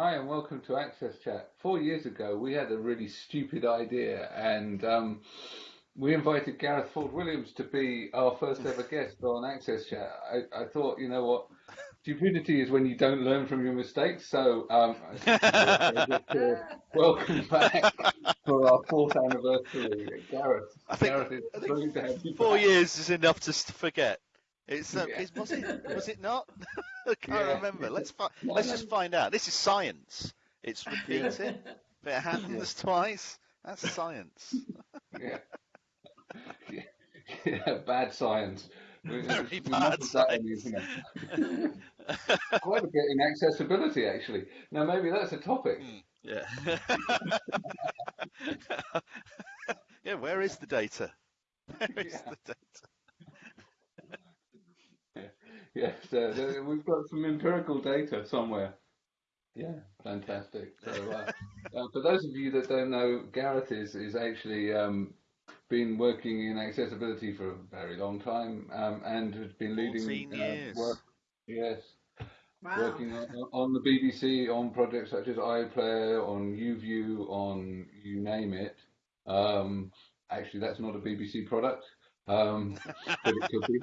Hi, and welcome to Access Chat. Four years ago, we had a really stupid idea, and um, we invited Gareth Ford Williams to be our first ever guest on Access Chat. I, I thought, you know what, stupidity is when you don't learn from your mistakes. So, um, welcome back for our fourth anniversary, Gareth. I think, Gareth, I think four back. years is enough to forget. It's, um, Yeah. it's was it was it not? I can't Yeah. remember. Let's fi- let's just find out. This is science. It's repeating. If it happens twice, that's science. Yeah. yeah. Yeah, bad science. Very we bad mustn't that on the science. Quite a bit in accessibility, actually. Now, maybe that's a topic. Mm, yeah. yeah. Where is the data? Where is Yeah. the data? Yes, uh, we've got some empirical data somewhere. Yeah, fantastic. So, uh, uh, for those of you that don't know, Gareth is is actually um, been working in accessibility for a very long time um, and has been leading 14 uh, years. work. Yes, Wow. working on, on the BBC on projects such as iPlayer, on YouView, on you name it. Um, actually, that's not a BBC product, um, but it could be.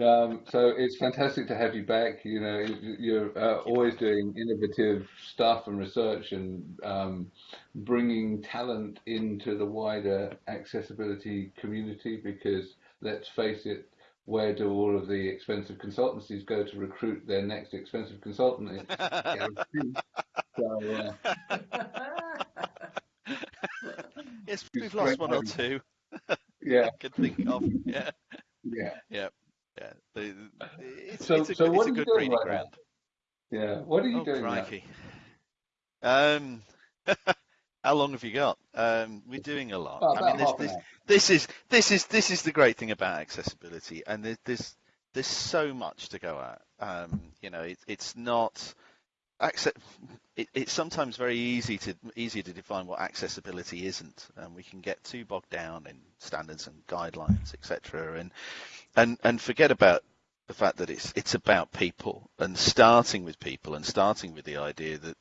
Um, so it's fantastic to have you back. You know, you're uh, always doing innovative stuff and research and um, bringing talent into the wider accessibility community because let's face it, where do all of the expensive consultancies go to recruit their next expensive consultant? So, uh, yes, we've lost one or two. yeah, I could think of. Yeah, yeah, yeah, yeah. The, it's, So- it's a, so good- what it's a are you good doing breeding right now? ground. yeah. What are you Oh, doing now? crikey. Um, how long have you got? Um, we're doing a lot. Oh, I mean, this, this, this is this is this is the great thing about accessibility, and there's there's, there's so much to go at. Um, you know, it, it's not. Acce- it, it's sometimes very easy to easy to define what accessibility isn't, and we can get too bogged down in standards and guidelines, etc., and and and forget about the fact that it's it's about people and starting with people and starting with the idea that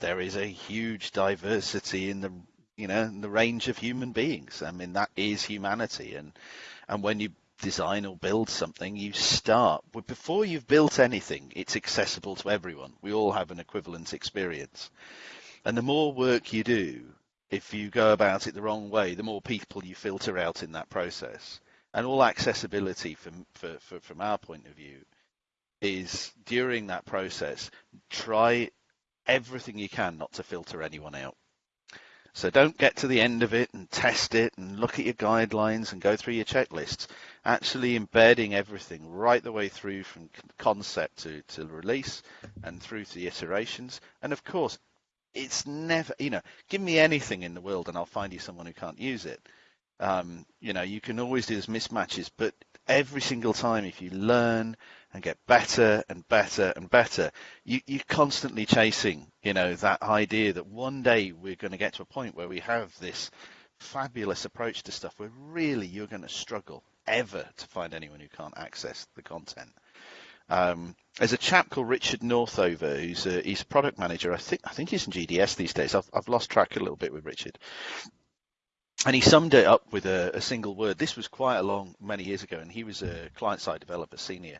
there is a huge diversity in the you know in the range of human beings. I mean that is humanity, and and when you design or build something, you start before you've built anything. It's accessible to everyone. We all have an equivalent experience, and the more work you do, if you go about it the wrong way, the more people you filter out in that process. And all accessibility from for, for, from our point of view is during that process, try everything you can not to filter anyone out. So don't get to the end of it and test it and look at your guidelines and go through your checklists. Actually embedding everything right the way through from concept to, to release and through to the iterations. And of course, it's never, you know, give me anything in the world and I'll find you someone who can't use it. Um, you know, you can always do those mismatches, but every single time if you learn and get better and better and better, you, you're constantly chasing, you know, that idea that one day we're going to get to a point where we have this fabulous approach to stuff where really you're going to struggle ever to find anyone who can't access the content. Um, there's a chap called Richard Northover who's a, he's a product manager. I think I think he's in GDS these days. I've, I've lost track a little bit with Richard, and he summed it up with a, a single word. This was quite a long many years ago, and he was a client-side developer senior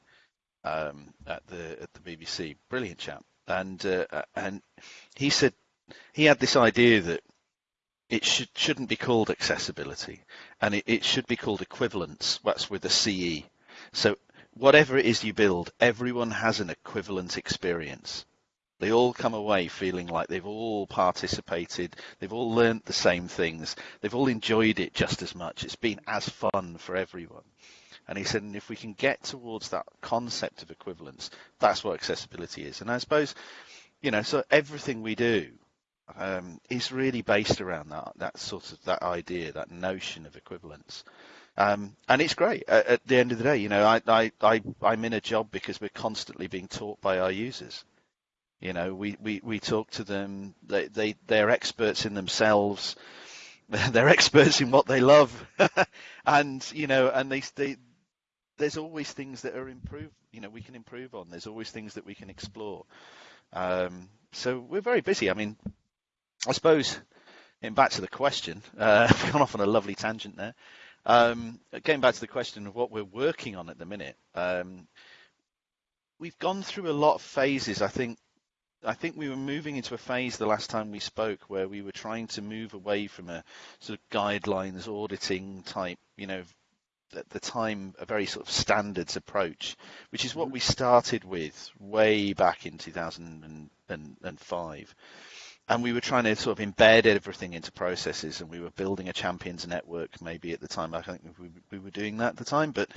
um, at the at the BBC. Brilliant chap, and uh, and he said he had this idea that it should shouldn't be called accessibility, and it, it should be called equivalence. That's with a CE. So whatever it is you build, everyone has an equivalent experience. They all come away feeling like they've all participated, they've all learnt the same things, they've all enjoyed it just as much. It's been as fun for everyone. And he said, and if we can get towards that concept of equivalence, that's what accessibility is. And I suppose, you know, so everything we do um, is really based around that that sort of that idea, that notion of equivalence. Um, and it's great. At, at the end of the day, you know, I, I, I, I'm in a job because we're constantly being taught by our users. You know, we, we, we talk to them. They, they, they're experts in themselves. They're experts in what they love. and, you know, and they, they, there's always things that are improved, you know, we can improve on. There's always things that we can explore. Um, so we're very busy. I mean, I suppose, getting back to the question, uh, I've gone off on a lovely tangent there. Um, getting back to the question of what we're working on at the minute, um, we've gone through a lot of phases. I think I think we were moving into a phase the last time we spoke where we were trying to move away from a sort of guidelines auditing type, you know, at the time a very sort of standards approach, which is what Mm-hmm. we started with way back in 2005. And we were trying to sort of embed everything into processes, and we were building a champions network. Maybe at the time, I think we, we were doing that at the time, but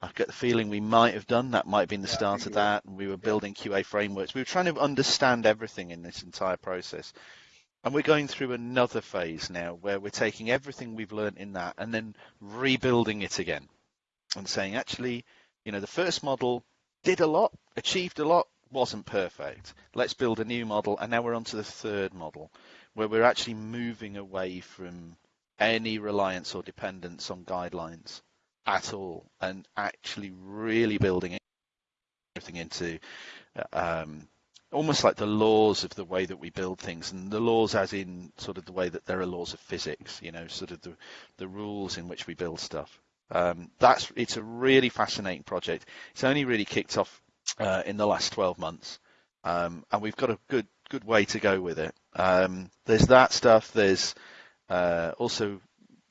I get the feeling we might have done that. Might have been the Yeah, start of that, and we were building QA frameworks. We were trying to understand everything in this entire process. And we're going through another phase now where we're taking everything we've learned in that and then rebuilding it again and saying, actually, you know, the first model did a lot, achieved a lot, wasn't perfect. Let's build a new model. And now we're on to the third model where we're actually moving away from any reliance or dependence on guidelines at all and actually really building everything into um, almost like the laws of the way that we build things and the laws as in sort of the way that there are laws of physics you know sort of the the rules in which we build stuff. Um, that's it's a really fascinating project. It's only really kicked off uh, in the last 12 months um, and we've got a good good way to go with it. Um, there's that stuff. There's uh, also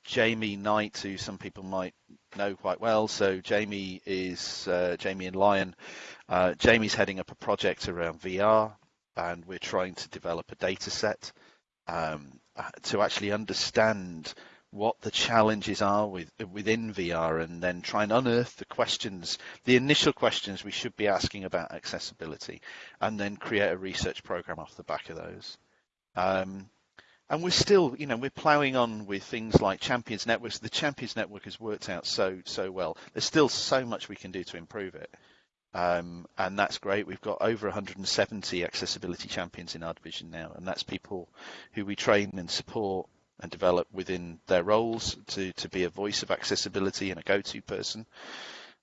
Jamie Knight, who some people might know quite well. So Jamie is uh, Jamie and Lion. Uh, Jamie's heading up a project around VR, and we're trying to develop a data set um, uh, to actually understand what the challenges are with, within VR, and then try and unearth the questions, the initial questions we should be asking about accessibility, and then create a research program off the back of those. Um, and we're still, you know, we're ploughing on with things like Champions Networks. The Champions Network has worked out so so well. There's still so much we can do to improve it, um, and that's great. We've got over 170 accessibility champions in our division now, and that's people who we train and support and develop within their roles to to be a voice of accessibility and a go-to person.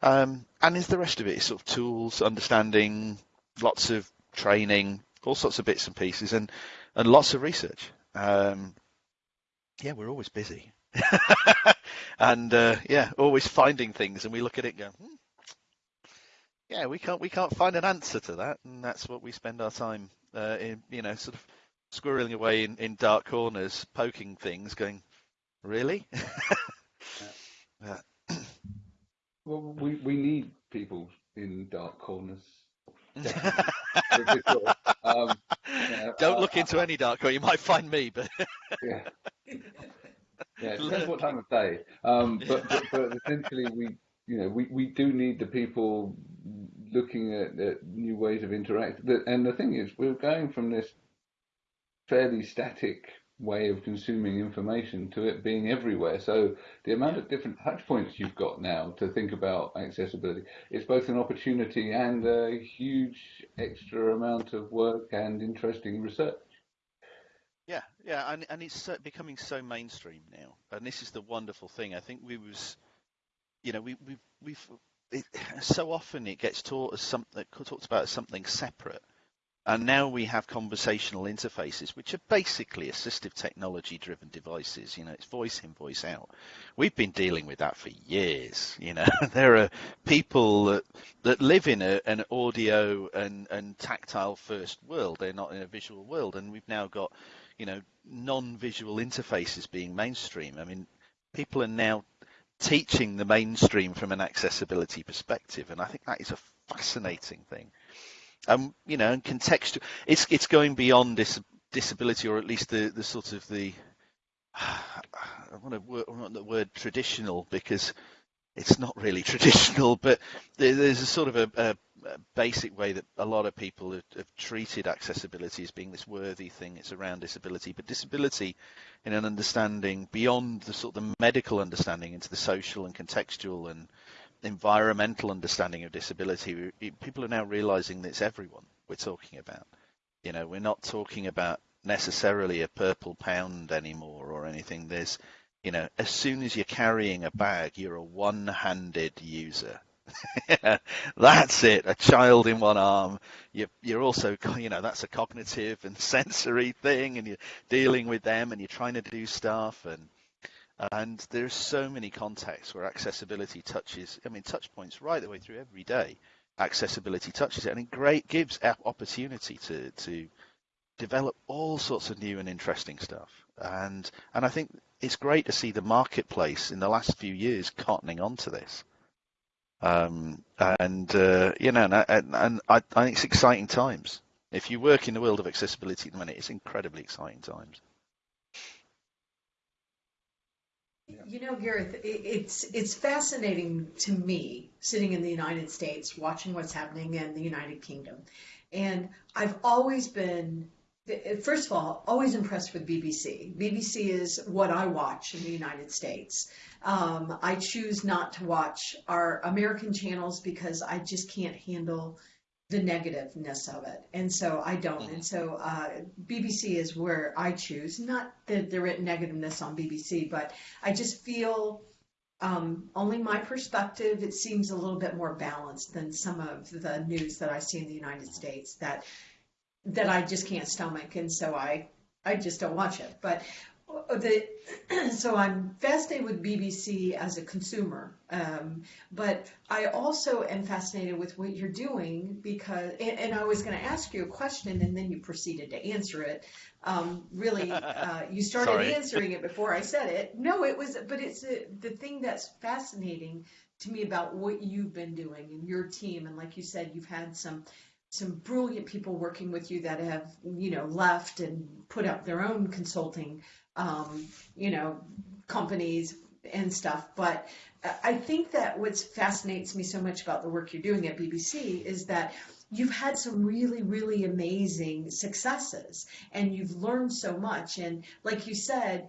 Um, and is the rest of it is sort of tools, understanding, lots of training, all sorts of bits and pieces, and and lots of research. Um, yeah, we're always busy, and uh, yeah, always finding things, and we look at it and go, hmm, yeah, we can't we can't find an answer to that, and that's what we spend our time uh, in, you know, sort of squirreling away in, in dark corners, poking things, going, really? yeah. Well, we, we need people in dark corners. Um, Don't uh, look into any dark corner. You might find me, but yeah. Yeah, it depends what time of day. Um, but, but, but essentially, we you know we, we do need the people looking at, at new ways of interacting. And the thing is, we're going from this fairly static way of consuming information to it being everywhere. So the amount of different touch points you've got now to think about accessibility it's both an opportunity and a huge extra amount of work and interesting research. Yeah, yeah, and and it's becoming so mainstream now, and this is the wonderful thing. I think we was, you know, we we we've it, so often it gets taught as something talked about as something separate, and now we have conversational interfaces, which are basically assistive technology-driven devices. You know, it's voice in, voice out. We've been dealing with that for years. You know, there are people that that live in a, an audio and and tactile first world. They're not in a visual world, and we've now got you know, non-visual interfaces being mainstream. I mean, people are now teaching the mainstream from an accessibility perspective, and I think that is a fascinating thing. Um, you know, and contextual, it's it's going beyond dis- disability, or at least the the sort of the I want to I want the word traditional because it's not really traditional, but there's a sort of a, a, a, basic way that a lot of people have, have, treated accessibility as being this worthy thing. It's around disability, but disability in an understanding beyond the sort of the medical understanding into the social and contextual and environmental understanding of disability. People are now realizing that it's everyone we're talking about. You know, we're not talking about necessarily a purple pound anymore or anything. There's you know, as soon as you're carrying a bag, you're a one-handed user. that's it. A child in one arm. You're, you're also, you know, that's a cognitive and sensory thing, and you're dealing with them, and you're trying to do stuff, and and there's so many contexts where accessibility touches. I mean, touch points right the way through every day. Accessibility touches it, and it great gives opportunity to to develop all sorts of new and interesting stuff. And and I think it's great to see the marketplace in the last few years cottoning onto this. Um, and uh, you know, and, and I, I, think it's exciting times. If you work in the world of accessibility at the minute, it's incredibly exciting times. You know, Gareth, it's it's fascinating to me sitting in the United States, watching what's happening in the United Kingdom, and I've always been first of all, always impressed with BBC. BBC is what I watch in the United States. Um, I choose not to watch our American channels because I just can't handle the negativeness of it, and so I don't. And so uh, BBC is where I choose. Not that there is negativeness on BBC, but I just feel. Um, only my perspective, it seems a little bit more balanced than some of the news that I see in the United States that that I just can't stomach, and so I I just don't watch it. But the so I'm fascinated with BBC as a consumer, um, but I also am fascinated with what you're doing because, and, and I was going to ask you a question, and then you proceeded to answer it. Um, really, uh, you started answering it before I said it. No, it was, but it's a, the thing that's fascinating to me about what you've been doing and your team, and like you said, you've had some some brilliant people working with you that have you know left and put up their own consulting um, you know companies and stuff but i think that what fascinates me so much about the work you're doing at bbc is that you've had some really really amazing successes and you've learned so much and like you said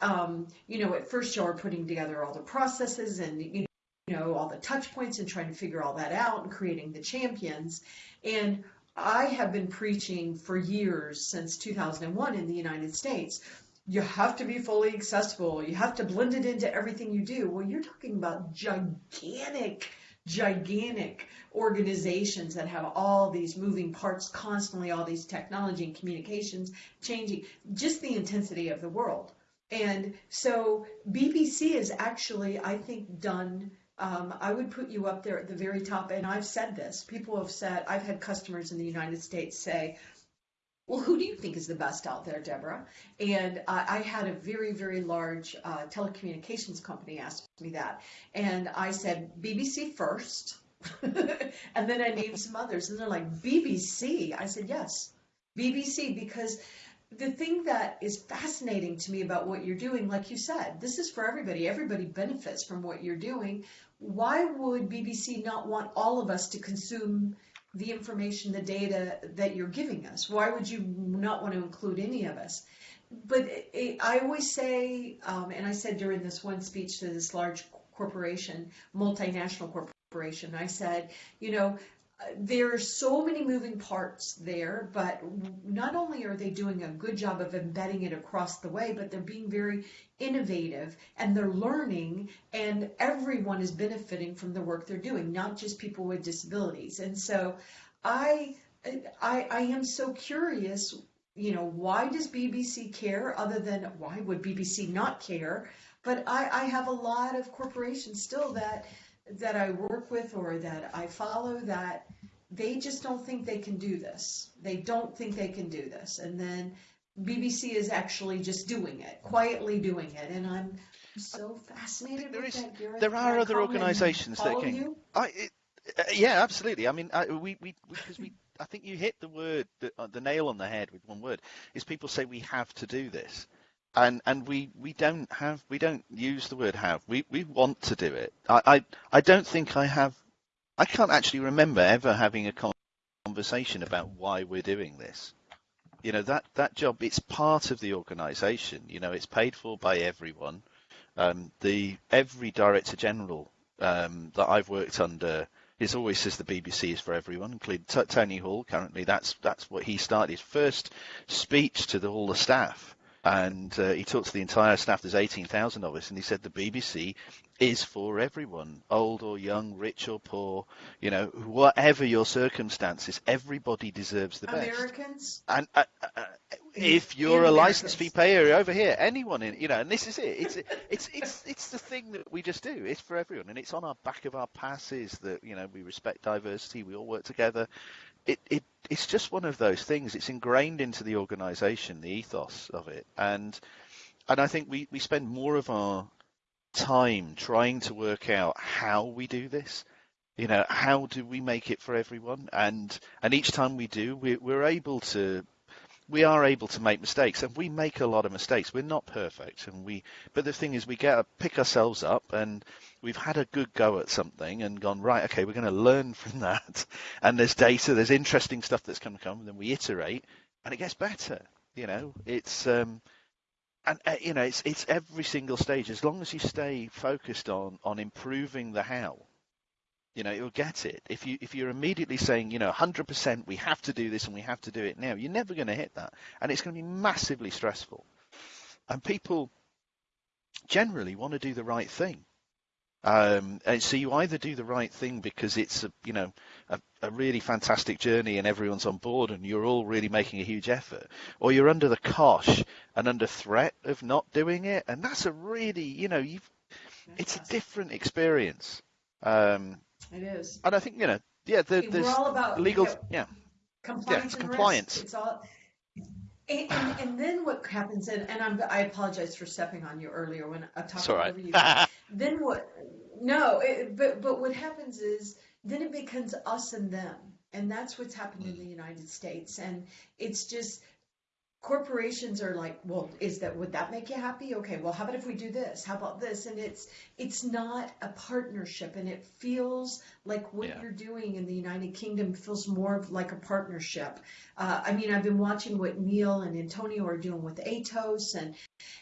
um, you know at first you are putting together all the processes and you know all the touch points and trying to figure all that out and creating the champions and I have been preaching for years since 2001 in the United States. You have to be fully accessible. You have to blend it into everything you do. Well, you're talking about gigantic, gigantic organizations that have all these moving parts constantly, all these technology and communications changing, just the intensity of the world. And so BBC is actually, I think, done um, I would put you up there at the very top. And I've said this. People have said, I've had customers in the United States say, well, who do you think is the best out there, Deborah? And uh, I had a very, very large uh, telecommunications company ask me that. And I said, BBC first. and then I named some others. And they're like, BBC? I said, yes, BBC, because the thing that is fascinating to me about what you're doing, like you said, this is for everybody. Everybody benefits from what you're doing. Why would BBC not want all of us to consume the information, the data that you're giving us? Why would you not want to include any of us? But it, it, I always say, um, and I said during this one speech to this large corporation, multinational corporation, I said, you know, there are so many moving parts there, but not only are they doing a good job of embedding it across the way, but they're being very innovative and they're learning, and everyone is benefiting from the work they're doing, not just people with disabilities. And so I, I, I am so curious, you know, why does BBC care other than why would BBC not care? But I, I have a lot of corporations still that that I work with or that I follow that they just don't think they can do this. They don't think they can do this. And then BBC is actually just doing it, quietly doing it. And I'm so fascinated there with is, that. There are other organisations that can. You? I, it, uh, yeah, absolutely. I mean, I, we, we, because we, I think you hit the word, the, uh, the nail on the head with one word. Is people say we have to do this and and we we don't have we don't use the word have. We we want to do it. I, I i don't think i have i can't actually remember ever having a conversation about why we're doing this. You know that that job it's part of the organization. You know it's paid for by everyone. Um, the every director general um, that i've worked under is always says the BBC is for everyone, including Tony Hall. Currently, that's that's what he started. His first speech to the, all the staff and uh, he talked to the entire staff. There's 18,000 of us, and he said the BBC is for everyone, old or young, rich or poor, you know, whatever your circumstances, everybody deserves the best. Americans? And uh, uh, if you're a license fee payer over here, anyone in, you know, and this is it. It's it's it's it's the thing that we just do. It's for everyone, and it's on our back of our passes that you know we respect diversity, we all work together. It it it's just one of those things. It's ingrained into the organisation, the ethos of it, and and I think we we spend more of our time trying to work out how we do this. You know, how do we make it for everyone? And and each time we do, we, we're able to we are able to make mistakes and we make a lot of mistakes we're not perfect and we but the thing is we get pick ourselves up and we've had a good go at something and gone right okay we're going to learn from that. And there's data there's interesting stuff that's going to come and then we iterate and it gets better you know? It's um and uh, you know it's it's every single stage. As long as you stay focused on on improving the how you know you'll get it. If you if you're immediately saying you know 100% we have to do this and we have to do it now you're never going to hit that. And it's going to be massively stressful. And people generally want to do the right thing um, and so you either do the right thing because it's a you know a, a, really fantastic journey and everyone's on board and you're all really making a huge effort, or you're under the cosh and under threat of not doing it, and that's a really you know you've it's a different experience. Um, it is, and I think you know yeah the, there's We're all about legal you know, yeah compliance. Yeah, it's and compliance. Risk. It's all. And, and, and then what happens, and, and I'm, I apologize for stepping on you earlier when I talked right over you. then what? No, it, but but what happens is then it becomes us and them, and that's what's happened in the United States, and it's just corporations are like, well, is that would that make you happy? Okay, well, how about if we do this? How about this? And it's it's not a partnership, and it feels like what Yeah. you're doing in the United Kingdom feels more of like a partnership. Uh, I mean, I've been watching what Neil and Antonio are doing with Atos and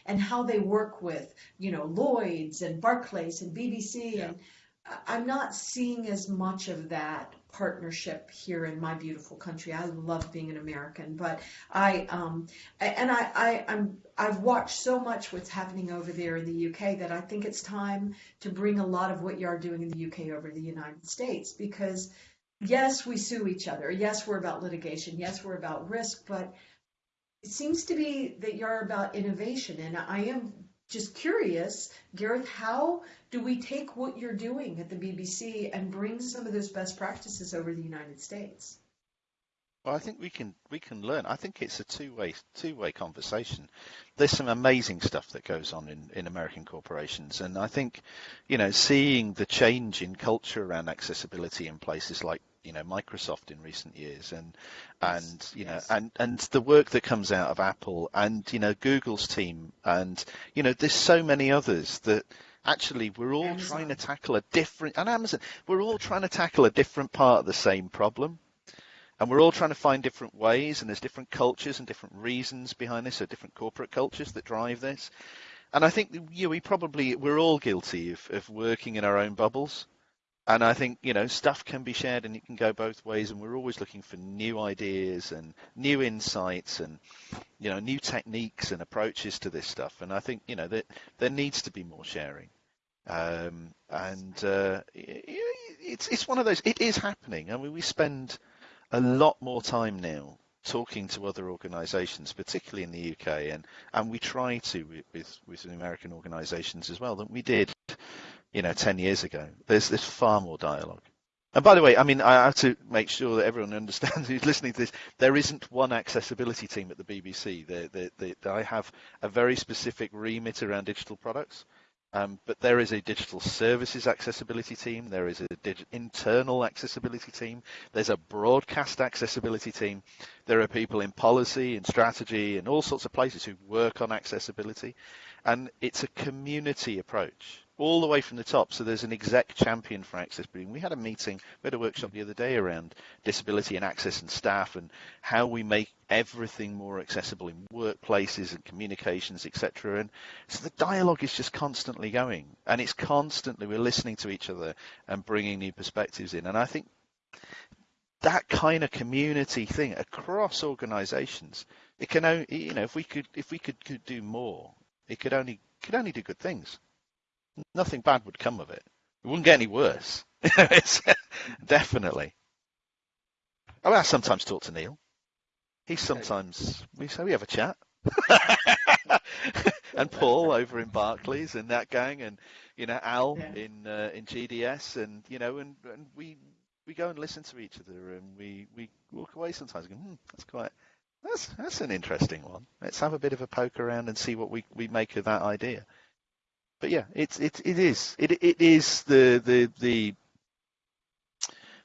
and how they work with you know Lloyd's and Barclays and BBC, Yeah. and I- I'm not seeing as much of that partnership here in my beautiful country. I love being an American, but I um and I, I I'm I've watched so much what's happening over there in the UK that I think it's time to bring a lot of what you are doing in the UK over to the United States because yes, we sue each other. Yes, we're about litigation. Yes, we're about risk, but it seems to be that you're about innovation and I am just curious, Gareth, how do we take what you're doing at the BBC and bring some of those best practices over to the United States? Well, I think we can we can learn. I think it's a two way two way conversation. There's some amazing stuff that goes on in, in American corporations, and I think, you know, seeing the change in culture around accessibility in places like you know Microsoft in recent years, and and you know and and the work that comes out of Apple and you know Google's team, and you know there's so many others that actually we're all Amazon. trying to tackle a different and Amazon we're all trying to tackle a different part of the same problem. And we're all trying to find different ways and there's different cultures and different reasons behind this so different corporate cultures that drive this. And i think you know, we probably we're all guilty of, of working in our own bubbles and i think you know stuff can be shared and it can go both ways and we're always looking for new ideas and new insights and you know new techniques and approaches to this stuff. And i think you know that there needs to be more sharing. Um, and uh, it's it's one of those it is happening. I mean we spend a lot more time now talking to other organisations, particularly in the UK, and, and we try to with, with, with American organisations as well than we did, you know, 10 years ago. There's there's far more dialogue. And by the way, I mean I have to make sure that everyone understands who's listening to this. There isn't one accessibility team at the BBC. I have a very specific remit around digital products. Um, but there is a digital services accessibility team. There is a dig- internal accessibility team. There's a broadcast accessibility team. There are people in policy and strategy and all sorts of places who work on accessibility. And it's a community approach all the way from the top. So there's an exec champion for accessibility. We had a meeting, we had a workshop the other day around disability and access and staff and how we make everything more accessible in workplaces and communications, etc. And so the dialogue is just constantly going, and it's constantly we're listening to each other and bringing new perspectives in. And I think that kind of community thing across organisations, it can only, you know, if we could, if we could, could do more, it could only could only do good things. Nothing bad would come of it. It wouldn't get any worse. it's, definitely. I, mean, I sometimes talk to Neil. He sometimes we say we have a chat. and Paul over in Barclays and that gang, and you know Al Yeah. in uh, in GDS, and you know, and, and we we go and listen to each other, and we we walk away sometimes going, hmm, that's quite that's that's an interesting one. Let's have a bit of a poke around and see what we we make of that idea. But yeah, it's it it is it it is the the the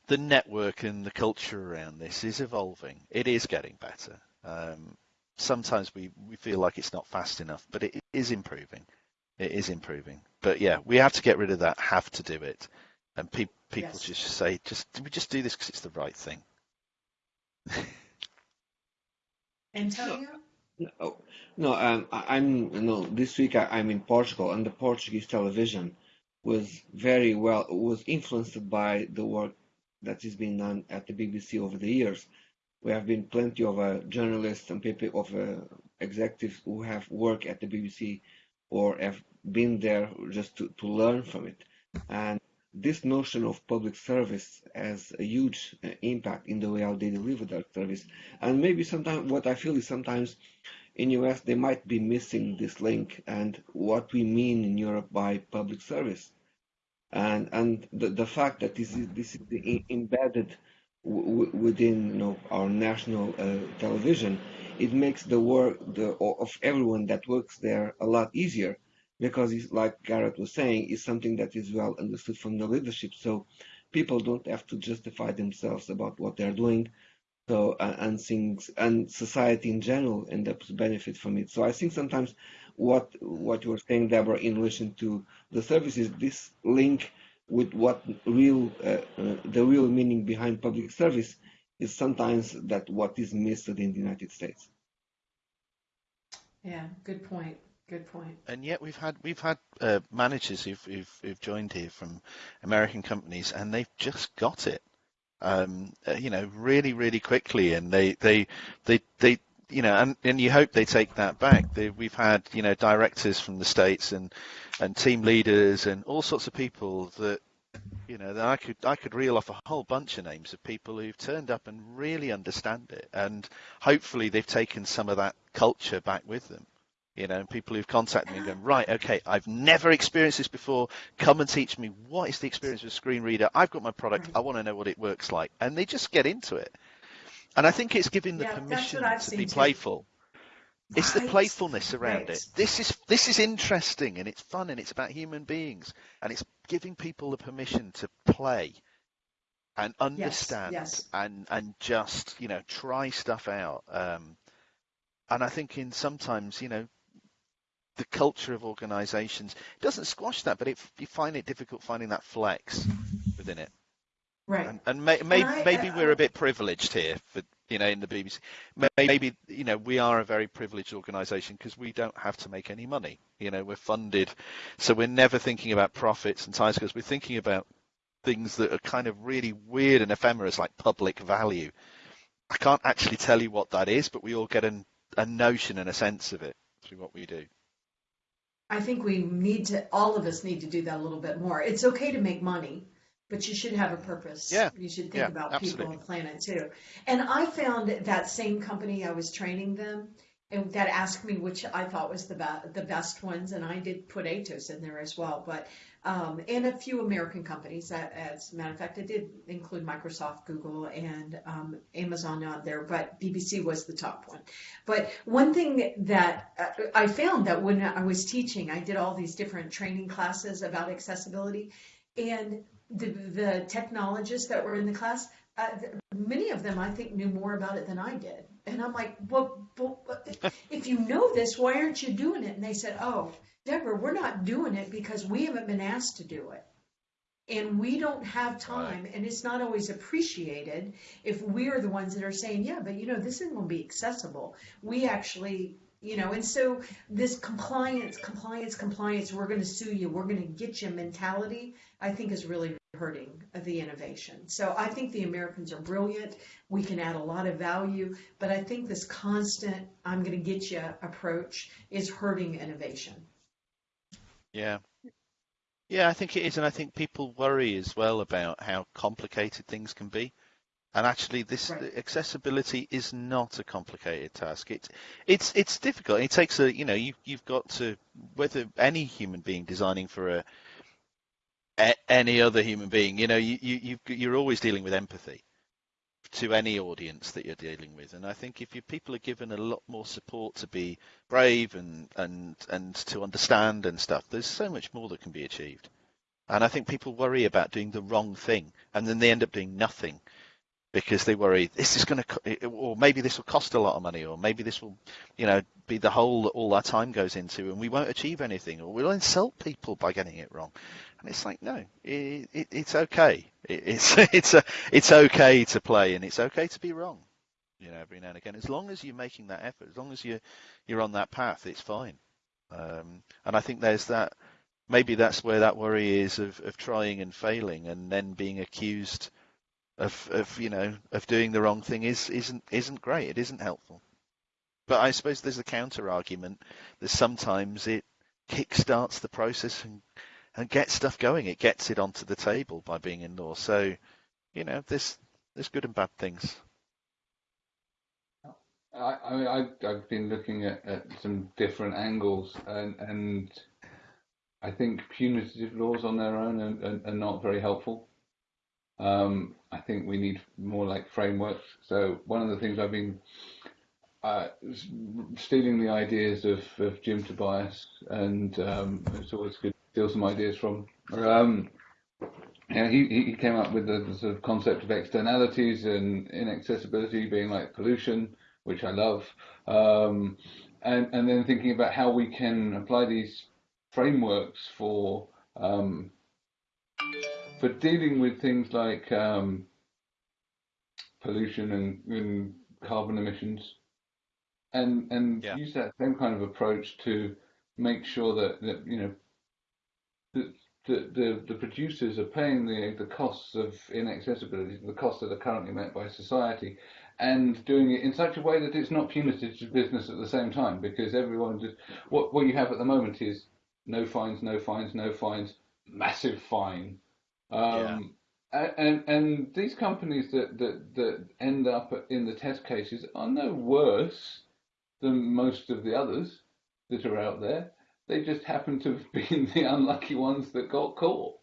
the network and the culture around this is evolving. It is getting better. Um, sometimes we, we feel like it's not fast enough, but it is improving. It is improving. But yeah, we have to get rid of that have to do it. And pe- people Yes. just say, just we just do this because it's the right thing. Antonio? No, no. Um, I- I'm know this week I, I'm in Portugal, and the Portuguese television was very well was influenced by the work that is being done at the BBC over the years. We have been plenty of uh, journalists and people of uh, executives who have worked at the BBC or have been there just to, to learn from it. And this notion of public service has a huge uh, impact in the way how they deliver that service. And maybe sometimes what I feel is sometimes in US they might be missing this link and what we mean in Europe by public service. And and the, the fact that this is this is embedded within you know our national uh, television, it makes the work the of everyone that works there a lot easier because it's like Gareth was saying, is something that is well understood from the leadership. So people don't have to justify themselves about what they're doing. So uh, and things and society in general end up to benefit from it. So I think sometimes what what you were saying, Deborah, in relation to the services, this link with what real uh, uh, the real meaning behind public service is sometimes that what is missed in the United States. Yeah, good point. Good point. And yet we've had we've had uh, managers who've, who've who've joined here from American companies, and they've just got it. Um, uh, you know, really, really quickly, and they they they they you know, and, and you hope they take that back. They, we've had you know directors from the states and and team leaders and all sorts of people that you know that I could I could reel off a whole bunch of names of people who've turned up and really understand it, and hopefully they've taken some of that culture back with them. You know, people who've contacted me and gone, right, okay, I've never experienced this before. Come and teach me what is the experience with a screen reader. I've got my product. I want to know what it works like, and they just get into it. And I think it's giving the Yeah, permission to be too. playful. It's the playfulness around right. it. This is this is interesting and it's fun and it's about human beings and it's giving people the permission to play and understand yes. and and just you know try stuff out. Um, and I think in sometimes you know the culture of organisations doesn't squash that, but it, you find it difficult finding that flex within it. Right. And, and may, may, I- maybe I- we're a bit privileged here, for you know, in the BBC. Maybe you know we are a very privileged organisation because we don't have to make any money. You know, we're funded, so we're never thinking about profits and timescales. We're thinking about things that are kind of really weird and ephemeral, like public value. I can't actually tell you what that is, but we all get an, a notion and a sense of it through what we do. I think we need to, all of us need to do that a little bit more. It's okay to make money, but you should have a purpose. Yeah, You should think yeah, about absolutely. people and planet too. And I found that same company, I was training them, and that asked me which I thought was the, be- the best ones, and I did put Atos in there as well. But um, and a few American companies. As a matter of fact, I did include Microsoft, Google, and um, Amazon on there, but BBC was the top one. But one thing that uh, I found that when I was teaching, I did all these different training classes about accessibility, and the the technologists that were in the class, uh, many of them I think knew more about it than I did. And I'm like, well, well, if you know this, why aren't you doing it? And they said, oh, Deborah, we're not doing it because we haven't been asked to do it. And we don't have time, and it's not always appreciated if we're the ones that are saying, yeah, but you know, this isn't going to be accessible. We actually, you know, and so this compliance, compliance, compliance, we're going to sue you, we're going to get you mentality, I think is really hurting the innovation. So I think the Americans are brilliant. We can add a lot of value, but I think this constant, I'm going to get you approach is hurting innovation. Yeah. Yeah, I think it is, and I think people worry as well about how complicated things can be. And actually, this Right. accessibility is not a complicated task. It's it's it's difficult. It takes a you know you you've got to whether any human being designing for a, any other human being, you know, you you you're always dealing with empathy to any audience that you're dealing with. And I think if you people are given a lot more support to be brave and and and to understand and stuff, there's so much more that can be achieved. And I think people worry about doing the wrong thing, and then they end up doing nothing because they worry this is going to, or maybe this will cost a lot of money, or maybe this will, you know, be the hole that all our time goes into, and we won't achieve anything, or we'll insult people by getting it wrong. And it's like, no, it, it, it's okay. It, it's it's a, it's okay to play, and it's okay to be wrong. You know, every now and again, as long as you're making that effort, as long as you you're on that path, it's fine. Um, and I think there's that. Maybe that's where that worry is of, of trying and failing, and then being accused of, of you know of doing the wrong thing is isn't isn't great. It isn't helpful. But I suppose there's a counter argument that sometimes it kickstarts the process and and gets stuff going. It gets it onto the table by being in law. So you know there's there's good and bad things. I, I mean, I, I've been looking at, at some different angles, and, and I think punitive laws on their own are, are, are not very helpful. Um, I think we need more like frameworks. So one of the things I've been uh, stealing the ideas of, of Jim Tobias, and um, it's always good to steal some ideas from. Um, yeah, he, he came up with the, the sort of concept of externalities and inaccessibility being like pollution, which I love, um, and and then thinking about how we can apply these frameworks for um, for dealing with things like um, pollution and, and carbon emissions, and and Yeah. use that same kind of approach to make sure that, that you know the, the, the, the producers are paying the the costs of inaccessibility, the costs that are currently met by society, and doing it in such a way that it's not punitive to business at the same time, because everyone just what what you have at the moment is no fines, no fines, no fines, massive fine. Um, a- and and these companies that, that that end up in the test cases are no worse than most of the others that are out there. They just happen to have been the unlucky ones that got caught,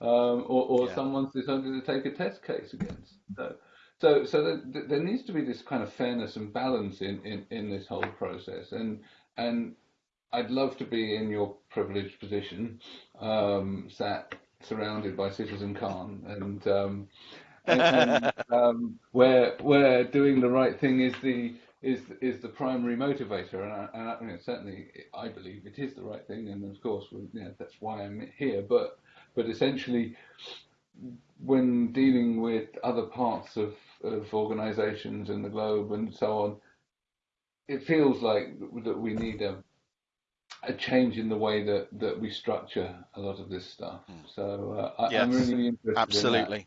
um, or, or Yeah. someone's decided to take a test case against. So, so, so there, there needs to be this kind of fairness and balance in, in, in this whole process. And and I'd love to be in your privileged position, um, sat surrounded by Citizen Khan, and um, and, and um, where where doing the right thing is the is is the primary motivator, and, I, and I, you know, certainly I believe it is the right thing, and of course, you know, that's why I'm here. But but essentially, when dealing with other parts of of organisations in the globe and so on, it feels like that we need a a change in the way that, that we structure a lot of this stuff. So uh, I, I'm Yes, really interested in that. Absolutely.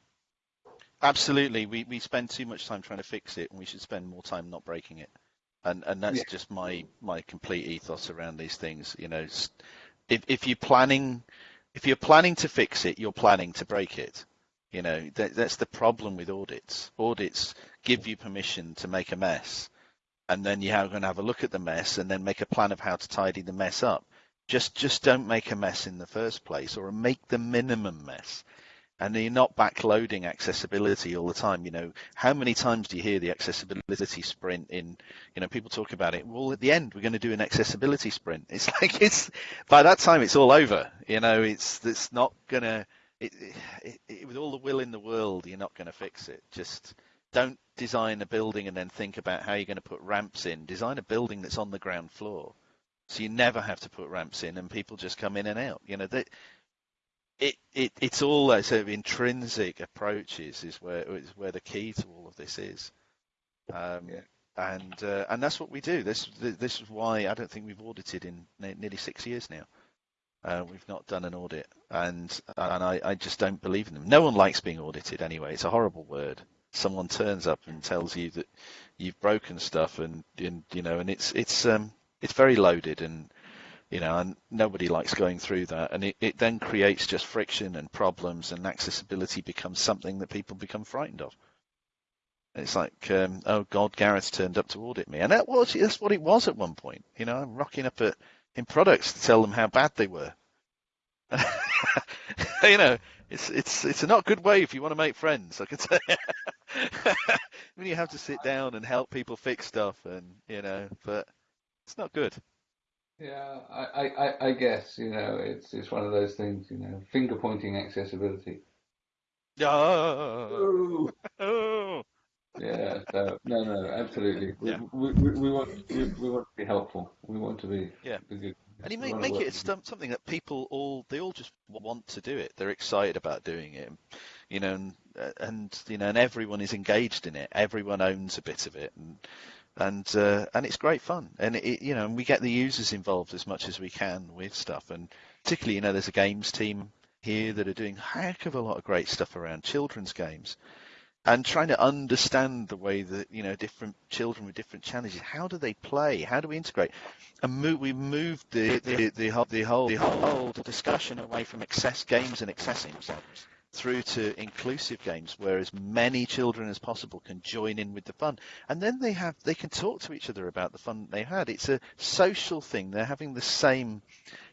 Absolutely. We we spend too much time trying to fix it and we should spend more time not breaking it. And and that's Yeah. just my my complete ethos around these things. You know, if if you're planning if you're planning to fix it, you're planning to break it. You know, that, that's the problem with audits. Audits give you permission to make a mess, and then you're going to have a look at the mess and then make a plan of how to tidy the mess up. Just just don't make a mess in the first place, or make the minimum mess. And you're not backloading accessibility all the time. You know, how many times do you hear the accessibility sprint in, you know, people talk about it. Well, at the end, we're going to do an accessibility sprint. It's like it's by that time it's all over. You know, it's it's not gonna. It, it, it, with all the will in the world, you're not going to fix it. Just don't design a building and then think about how you're going to put ramps in. Design a building that's on the ground floor, so you never have to put ramps in, and people just come in and out. You know that it, it it's all that sort of intrinsic approaches is where is where the key to all of this is. Um, Yeah. And uh, and that's what we do. This this is why I don't think we've audited in nearly six years now. Uh, we've not done an audit, and and I, I just don't believe in them. No one likes being audited anyway. It's a horrible word. Someone turns up and tells you that you've broken stuff, and, and you know, and it's it's um it's very loaded, and you know, and nobody likes going through that, and it, it then creates just friction and problems, and accessibility becomes something that people become frightened of. It's like, um, oh God, Gareth turned up to audit me, and that was that's what it was at one point. You know, I'm rocking up at in products to tell them how bad they were. you know, it's it's it's a not good way if you want to make friends. I can tell you. when you have to sit down and help people fix stuff, and you know, but it's not good. Yeah, I, I, I guess you know it's it's one of those things. You know, finger pointing accessibility. Oh. oh. Yeah, so no, no, absolutely. We, Yeah. we, we, we want we, we want to be helpful. We want to be Yeah. be good. And you make make it some- something that people all they all just want to do it. They're excited about doing it, you know, and, and you know, and everyone is engaged in it. Everyone owns a bit of it, and and uh, and it's great fun. And it, you know, and we get the users involved as much as we can with stuff. And particularly, you know, there's a games team here that are doing a heck of a lot of great stuff around children's games and trying to understand the way that you know different children with different challenges how do they play? How do we integrate? And move, we moved the the, the, whole, the whole the whole discussion away from excess games and accessing through to inclusive games where as many children as possible can join in with the fun. And then they have they can talk to each other about the fun they had. It's a social thing. They're having the same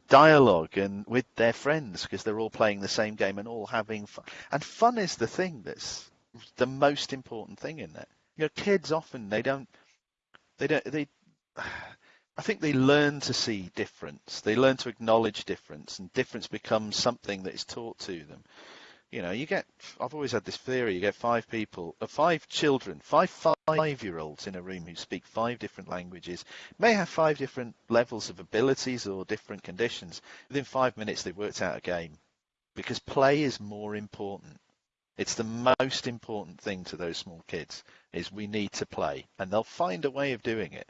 dialogue and with their friends because they're all playing the same game and all having fun. And fun is the thing that's the most important thing in that. You know, kids often they don't they don't they I think they learn to see difference. They learn to acknowledge difference and difference becomes something that is taught to them. You know, you get I've always had this theory, you get five people, uh, five children, five five-year-olds in a room who speak five different languages, may have five different levels of abilities or different conditions. Within 5 minutes they've worked out a game because play is more important. It's the most important thing to those small kids is we need to play and they'll find a way of doing it.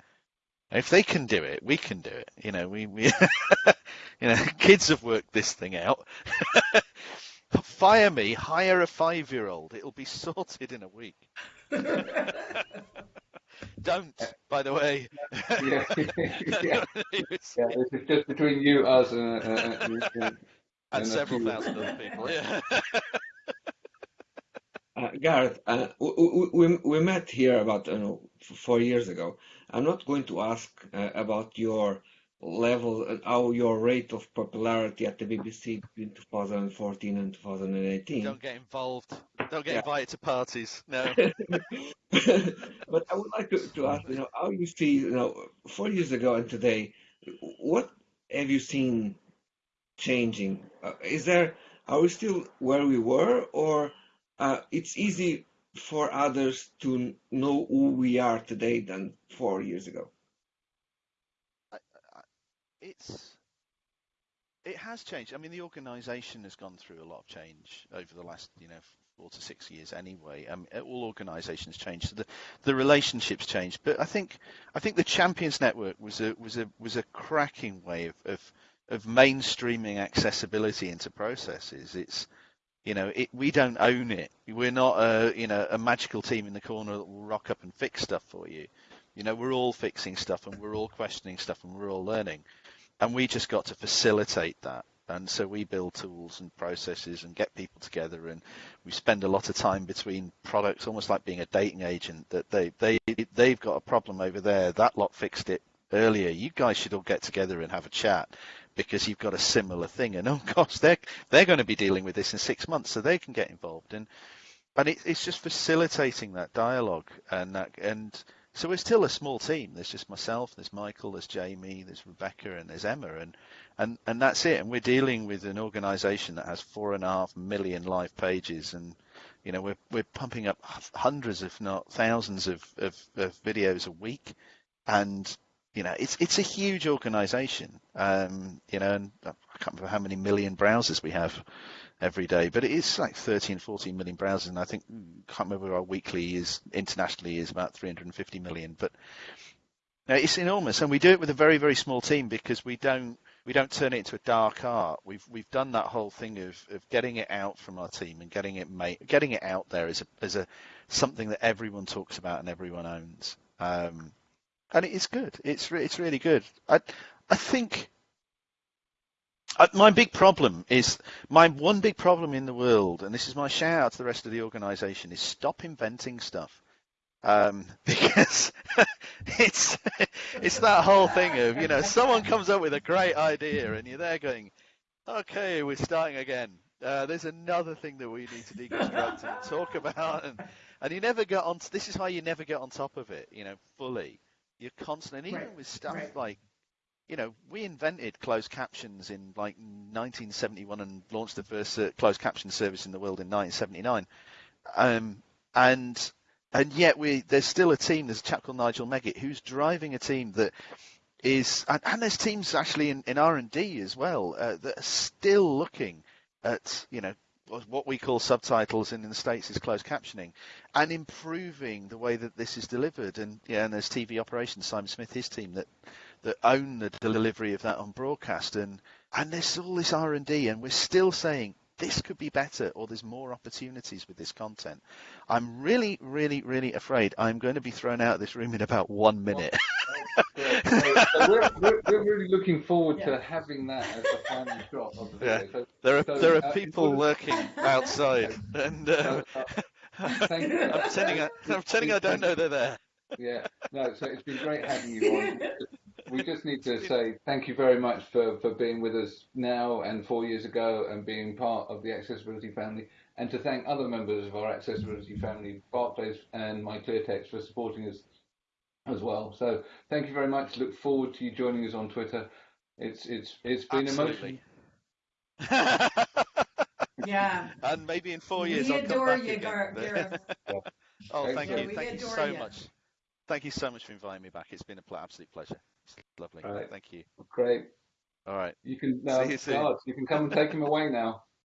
And if they can do it, we can do it. You know, we, we you know, kids have worked this thing out. Fire me, hire a five year old. It'll be sorted in a week. Don't, by the way. Yeah, yeah, yeah. This is just between you, us, and, uh, uh, and, and, and several thousand other people. Yeah. Uh, Gareth, uh, we, we, we met here about you know, four years ago. I'm not going to ask uh, about your level, uh, how your rate of popularity at the BBC between 2014 and 2018. Don't get involved. Don't get Yeah. invited to parties. No. But I would like to, to ask, you know, how you see, you know, four years ago and today, what have you seen changing? Uh, is there, are we still where we were, or uh, it's easy for others to know who we are today than four years ago? it's it has changed. I mean, the organisation has gone through a lot of change over the last, you know, four to six years. Anyway, um, all organisations change, so the the relationships change. But I think I think the Champions Network was a was a was a cracking way of of, of mainstreaming accessibility into processes. It's you know, it, we don't own it. We're not a you know a magical team in the corner that will rock up and fix stuff for you. You know, we're all fixing stuff and we're all questioning stuff and we're all learning and we just got to facilitate that. And so we build tools and processes and get people together, and we spend a lot of time between products, almost like being a dating agent. That they they they've got a problem over there. That lot fixed it earlier. You guys should all get together and have a chat because you've got a similar thing. And oh gosh, they're they're going to be dealing with this in six months, so they can get involved. And and it, it's just facilitating that dialogue and that and so we're still a small team. There's just myself, there's Michael, there's Jamie, there's Rebecca, and there's Emma, and and and that's it. And we're dealing with an organisation that has four and a half million live pages, and you know we're we're pumping up hundreds, if not thousands, of of, of videos a week, and you know it's it's a huge organisation. Um, you know, and I can't remember how many million browsers we have every day, but it is like 13, 14 million browsers, and I think can't remember our weekly is internationally is about 350 million, but no, it's enormous, and we do it with a very very small team because we don't we don't turn it into a dark art. We've we've done that whole thing of, of getting it out from our team and getting it made, getting it out there as a as a something that everyone talks about and everyone owns. Um, and it's good. It's re- it's really good. I I think Uh, my big problem is my one big problem in the world, and this is my shout out to the rest of the organisation, is stop inventing stuff. Um, because it's it's that whole thing of you know someone comes up with a great idea and you're there going, okay, we're starting again. Uh, there's another thing that we need to deconstruct and talk about, and and you never get on. This is how you never get on top of it, you know, fully. You're constant, and even Right, with stuff right. like you know, we invented closed captions in like 1971 and launched the first uh, closed caption service in the world in 1979. Um, and and yet we there's still a team. There's a chap called Nigel Megitt who's driving a team that is, and, and there's teams actually in, in R and D as well uh, that are still looking at you know what we call subtitles and in the states is closed captioning and improving the way that this is delivered and yeah and there's TV operations Simon Smith his team that that own the delivery of that on broadcast and and there's all this R&D and we're still saying this could be better or there's more opportunities with this content. I'm really really really afraid I'm going to be thrown out of this room in about 1 minute. Great. So, so we're, we're, we're really looking forward Yeah. to having that as the final shot of the Yeah. So, There are So, there are uh, people sort of- lurking outside and uh, uh, thank you. I'm pretending I, I'm pretending I don't know they're there. Yeah, no, so it's been great having you on. We just need to say thank you very much for, for being with us now and four years ago and being part of the accessibility family, and to thank other members of our accessibility family, Barclays and MyClearText, for supporting us as well. So thank you very much. Look forward to you joining us on Twitter. It's it's it's been Absolutely. emotional. Yeah. and maybe in four years we I'll come back you, again. Gar- Gareth. Oh, thank Excellent. you. We Thank you so you. much. Thank you so much for inviting me back. It's been a pl- absolute pleasure. It's lovely. All right. Thank you. Great. All right. You can now See you soon. You can come and take him away now.